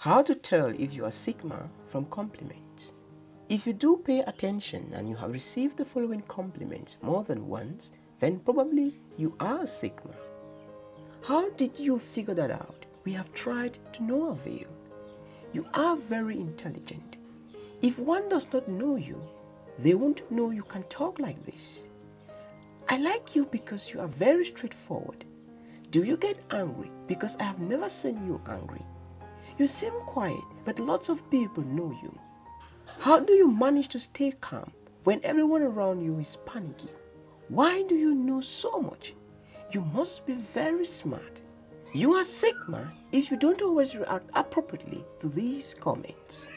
How to tell if you are Sigma from compliments. If you do pay attention and you have received the following compliments more than once, then probably you are Sigma. How did you figure that out? We have tried to no avail. You are very intelligent. If one does not know you, they won't know you can talk like this. I like you because you are very straightforward. Do you get angry? Because I have never seen you angry. You seem quiet, but lots of people know you. How do you manage to stay calm when everyone around you is panicky? Why do you know so much? You must be very smart. You are Sigma if you don't always react appropriately to these comments.